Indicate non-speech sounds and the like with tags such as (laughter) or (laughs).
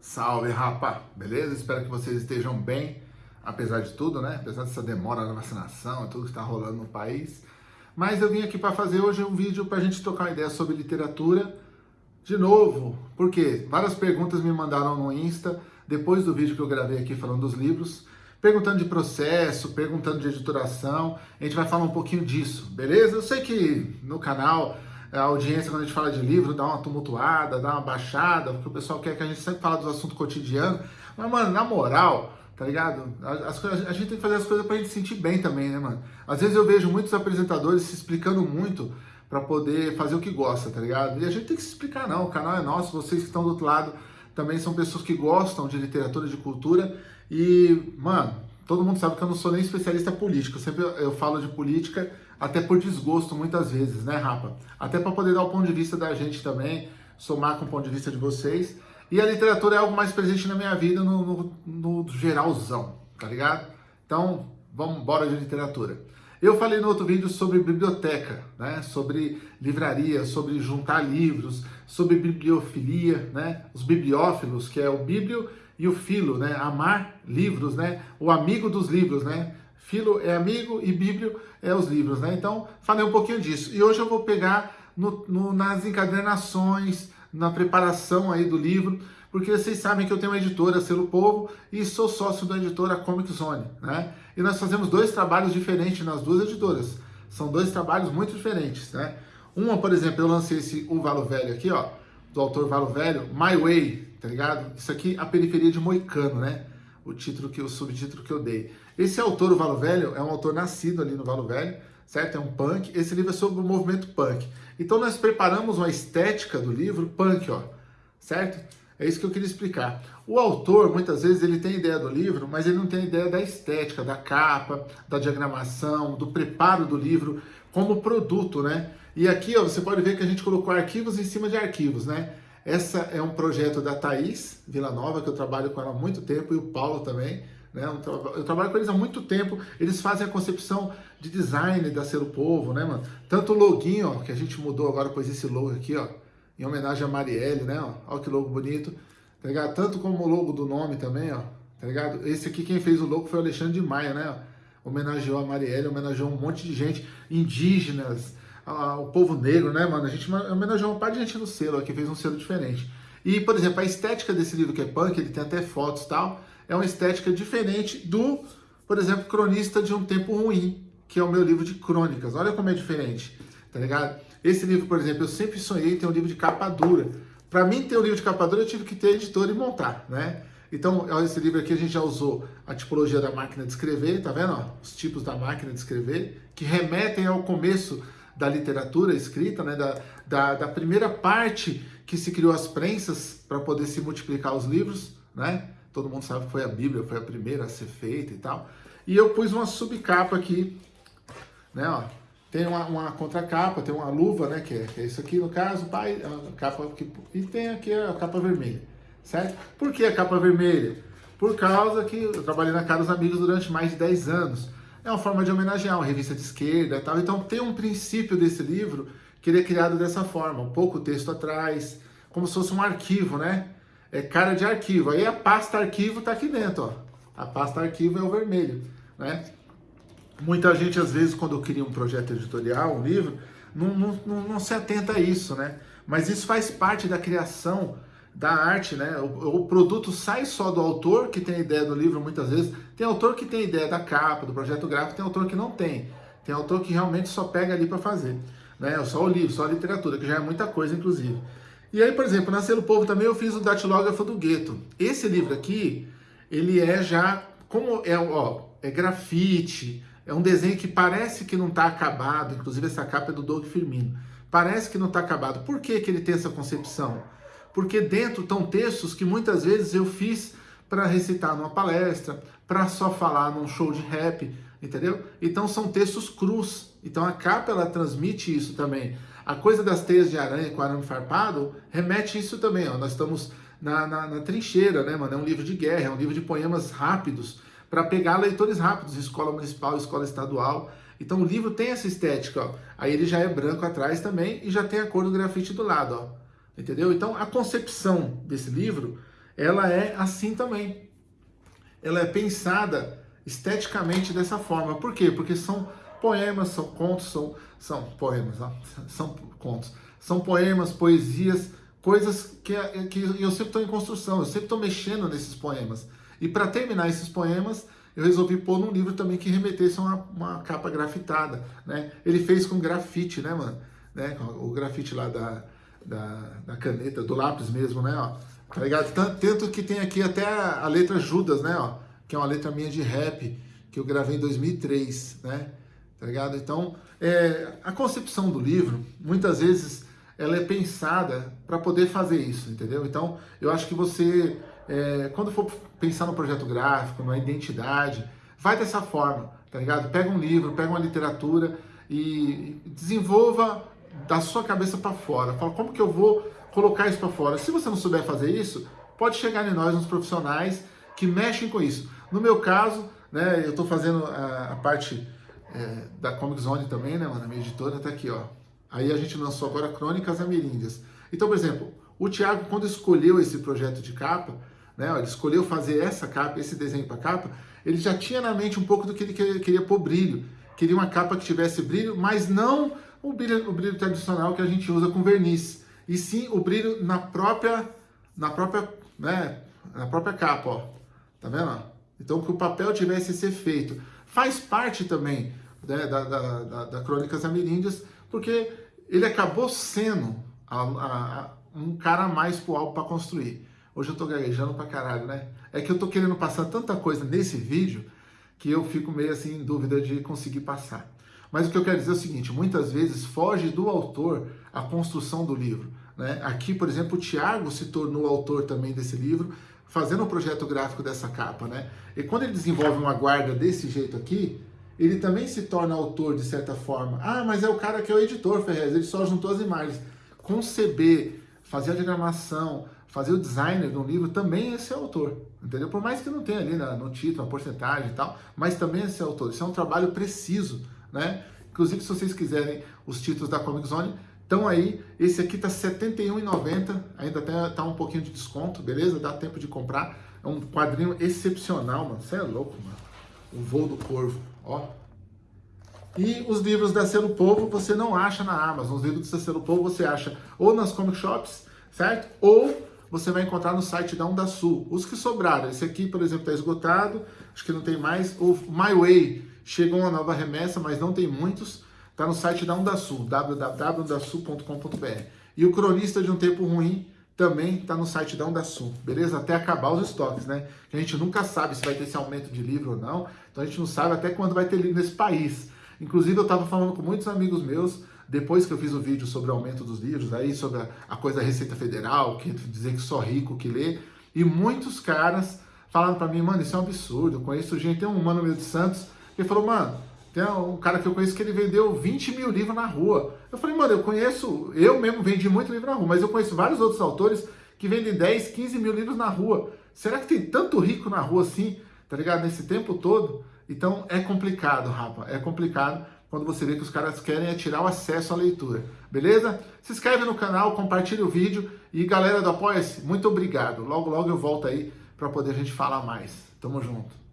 Salve, rapa! Beleza? Espero que vocês estejam bem, apesar de tudo, né? Apesar dessa demora na vacinação e tudo que está rolando no país. Mas eu vim aqui para fazer hoje um vídeo para a gente trocar uma ideia sobre literatura. De novo, porque várias perguntas me mandaram no Insta, depois do vídeo que eu gravei aqui falando dos livros, perguntando de processo, perguntando de editoração. A gente vai falar um pouquinho disso, beleza? Eu sei que no canal a audiência, quando a gente fala de livro, dá uma tumultuada, dá uma baixada, porque o pessoal quer que a gente sempre fale dos assuntos cotidianos. Mas, mano, na moral, tá ligado? As, a gente tem que fazer as coisas pra gente se sentir bem também, né, mano? Às vezes eu vejo muitos apresentadores se explicando muito para poder fazer o que gosta, tá ligado? E a gente tem que se explicar, não. O canal é nosso, vocês que estão do outro lado também são pessoas que gostam de literatura, de cultura. E, mano, todo mundo sabe que eu não sou nem especialista político. Sempre eu falo de política até por desgosto muitas vezes, né, Rapa? Até para poder dar o ponto de vista da gente também, somar com o ponto de vista de vocês. E a literatura é algo mais presente na minha vida no, no, no geralzão, tá ligado? Então, vamos embora de literatura. Eu falei no outro vídeo sobre biblioteca, né? sobre livraria, sobre juntar livros, sobre bibliofilia, né? os bibliófilos, que é o bíblio e o filo, né? amar livros, né? o amigo dos livros, né? Filo é amigo e Bíblio é os livros, né? Então, falei um pouquinho disso. E hoje eu vou pegar no, no, nas encadernações, na preparação aí do livro, porque vocês sabem que eu tenho uma editora, Selo Povo, e sou sócio da editora Comic Zone, né? E nós fazemos dois trabalhos diferentes nas duas editoras. São dois trabalhos muito diferentes, né? Uma, por exemplo, eu lancei esse O Valo Velho aqui, ó, do autor Valo Velho, My Way, tá ligado? Isso aqui, A Periferia de Moicano, né? O título que o subtítulo que eu dei. Esse autor, o Valo Velho, é um autor nascido ali no Valo Velho, certo? É um punk. Esse livro é sobre o movimento punk. Então nós preparamos uma estética do livro punk, ó, certo? É isso que eu queria explicar. O autor, muitas vezes, ele tem ideia do livro, mas ele não tem ideia da estética, da capa, da diagramação, do preparo do livro como produto, né? E aqui, ó, você pode ver que a gente colocou arquivos em cima de arquivos, né? Essa é um projeto da Thaís Vila Nova, que eu trabalho com ela há muito tempo, e o Paulo também. Né? Eu trabalho com eles há muito tempo, eles fazem a concepção de design da Selo Povo, né, mano? Tanto o loginho, ó, que a gente mudou agora, pois esse logo aqui, ó, em homenagem a Marielle, né, ó, ó que logo bonito, tá ligado? Tanto como o logo do nome também, ó, tá ligado? Esse aqui, quem fez o logo foi o Alexandre de Maia, né, ó, homenageou a Marielle, homenageou um monte de gente, indígenas, o povo negro, né, mano? A gente homenageou um par de gente no selo aqui, fez um selo diferente. E, por exemplo, a estética desse livro que é punk, ele tem até fotos e tal, é uma estética diferente do, por exemplo, Cronista de um Tempo Ruim, que é o meu livro de crônicas. Olha como é diferente, tá ligado? Esse livro, por exemplo, eu sempre sonhei ter um livro de capa dura. Para mim ter um livro de capa dura, eu tive que ter editor e montar, né? Então, olha esse livro aqui, a gente já usou a tipologia da máquina de escrever, tá vendo? Ó, os tipos da máquina de escrever, que remetem ao começo da literatura escrita, né, da, da, da primeira parte que se criou as prensas para poder se multiplicar os livros, né? Todo mundo sabe que foi a Bíblia, foi a primeira a ser feita e tal. E eu pus uma subcapa aqui, né, ó. Tem uma, uma contracapa, tem uma luva, né, que é, que é isso aqui, no caso, pai, a capa aqui, e tem aqui a capa vermelha, certo? Por que a capa vermelha? Por causa que eu trabalhei na Caros Amigos durante mais de 10 anos é uma forma de homenagear uma revista de esquerda tal. Então tem um princípio desse livro que ele é criado dessa forma, um pouco texto atrás, como se fosse um arquivo, né? É cara de arquivo. Aí a pasta arquivo tá aqui dentro, ó. A pasta arquivo é o vermelho, né? Muita gente, às vezes, quando cria um projeto editorial, um livro, não, não, não, não se atenta a isso, né? Mas isso faz parte da criação da arte, né? O, o, produto sai só do autor, que tem a ideia do livro muitas vezes. Tem autor que tem ideia da capa, do projeto gráfico, tem autor que não tem. Tem autor que realmente só pega ali para fazer. Né? Só o livro, só a literatura, que já é muita coisa, inclusive. E aí, por exemplo, na Selo Povo também eu fiz o Datilógrafo do Gueto. Esse livro aqui, ele é já, como é, ó, é grafite, é um desenho que parece que não está acabado, inclusive essa capa é do Doug Firmino. Parece que não está acabado. Por que, que ele tem essa concepção? porque dentro estão textos que muitas vezes eu fiz para recitar numa palestra, para só falar num show de rap, entendeu? Então são textos crus. Então a capa ela transmite isso também. A coisa das teias de aranha com arame farpado remete isso também. Ó. Nós estamos na, na, na, trincheira, né, mano? É um livro de guerra, é um livro de poemas rápidos, para pegar leitores rápidos, escola municipal, escola estadual. Então o livro tem essa estética, ó. Aí ele já é branco atrás também e já tem a cor do grafite do lado, ó. Entendeu? Então, a concepção desse livro ela é assim também. Ela é pensada esteticamente dessa forma. Por quê? Porque são poemas, são contos, são, são poemas, não, (laughs) são contos. São poemas, poesias, coisas que, que eu sempre estou em construção, eu sempre estou mexendo nesses poemas. E para terminar esses poemas, eu resolvi pôr num livro também que remetesse a uma, uma capa grafitada, né? Ele fez com grafite, né, mano? Né? O grafite lá da, da, da caneta, do lápis mesmo, né, ó. Tá ligado? Tanto que tem aqui até a, a letra Judas, né, ó. Que é uma letra minha de rap, que eu gravei em 2003, né? Tá ligado? Então, é, a concepção do livro, muitas vezes, ela é pensada para poder fazer isso, entendeu? Então, eu acho que você é, quando for pensar no projeto gráfico, na identidade, vai dessa forma, tá ligado? Pega um livro, pega uma literatura e desenvolva da sua cabeça para fora. Fala, como que eu vou colocar isso para fora? Se você não souber fazer isso, pode chegar em nós, uns profissionais que mexem com isso. No meu caso, né, eu estou fazendo a, a parte é, da Comic Zone também, né, mano, a minha editora tá aqui, ó. Aí a gente lançou agora Crônicas Ameríndias. Então, por exemplo, o Thiago, quando escolheu esse projeto de capa, né, ele escolheu fazer essa capa, esse desenho para capa, ele já tinha na mente um pouco do que ele queria, queria pôr brilho. Queria uma capa que tivesse brilho, mas não o brilho, o brilho tradicional que a gente usa com verniz, e sim o brilho na própria, na própria, né, na própria capa, ó. Tá vendo? Então que o papel tivesse esse efeito. Faz parte também né, da, da, da, da Crônicas Ameríndias, porque ele acabou sendo a, a, a, um cara a mais pro álbum para construir. Hoje eu tô gaguejando pra caralho, né? É que eu tô querendo passar tanta coisa nesse vídeo que eu fico meio assim em dúvida de conseguir passar. Mas o que eu quero dizer é o seguinte, muitas vezes foge do autor a construção do livro. Né? Aqui, por exemplo, o Tiago se tornou autor também desse livro, fazendo o um projeto gráfico dessa capa. Né? E quando ele desenvolve uma guarda desse jeito aqui, ele também se torna autor de certa forma. Ah, mas é o cara que é o editor, Ferrez, ele só juntou as imagens. Conceber, fazer a diagramação, fazer o designer de um livro também é esse autor, entendeu? Por mais que não tenha ali no título a porcentagem e tal, mas também é esse autor. Isso é um trabalho preciso, né? Inclusive, se vocês quiserem os títulos da Comic Zone, estão aí. Esse aqui tá R$ 71,90, ainda até tá um pouquinho de desconto, beleza? Dá tempo de comprar. É um quadrinho excepcional, mano. Você é louco, mano. O voo do corvo, ó. E os livros da Selo Povo você não acha na Amazon. Os livros da Selo Povo você acha ou nas comic shops, certo? Ou você vai encontrar no site da Onda Sul. Os que sobraram, esse aqui, por exemplo, está esgotado, acho que não tem mais. O MyWay chegou uma nova remessa, mas não tem muitos. Está no site da Onda Sul, www.ondasul.com.br. E o Cronista de um Tempo Ruim também está no site da Onda Sul, beleza? Até acabar os estoques, né? Que a gente nunca sabe se vai ter esse aumento de livro ou não, então a gente não sabe até quando vai ter livro nesse país. Inclusive, eu estava falando com muitos amigos meus depois que eu fiz o vídeo sobre o aumento dos livros, aí sobre a, a coisa da Receita Federal, que dizer que só rico que lê, e muitos caras falaram para mim, mano, isso é um absurdo, eu conheço gente, tem um mano meu de Santos, que falou, mano, tem um cara que eu conheço que ele vendeu 20 mil livros na rua. Eu falei, mano, eu conheço, eu mesmo vendi muito livro na rua, mas eu conheço vários outros autores que vendem 10, 15 mil livros na rua. Será que tem tanto rico na rua assim, tá ligado? Nesse tempo todo? Então é complicado, rapa, é complicado quando você vê que os caras querem é tirar o acesso à leitura, beleza? Se inscreve no canal, compartilha o vídeo e galera do Apoia-se, muito obrigado. Logo, logo eu volto aí para poder a gente falar mais. Tamo junto.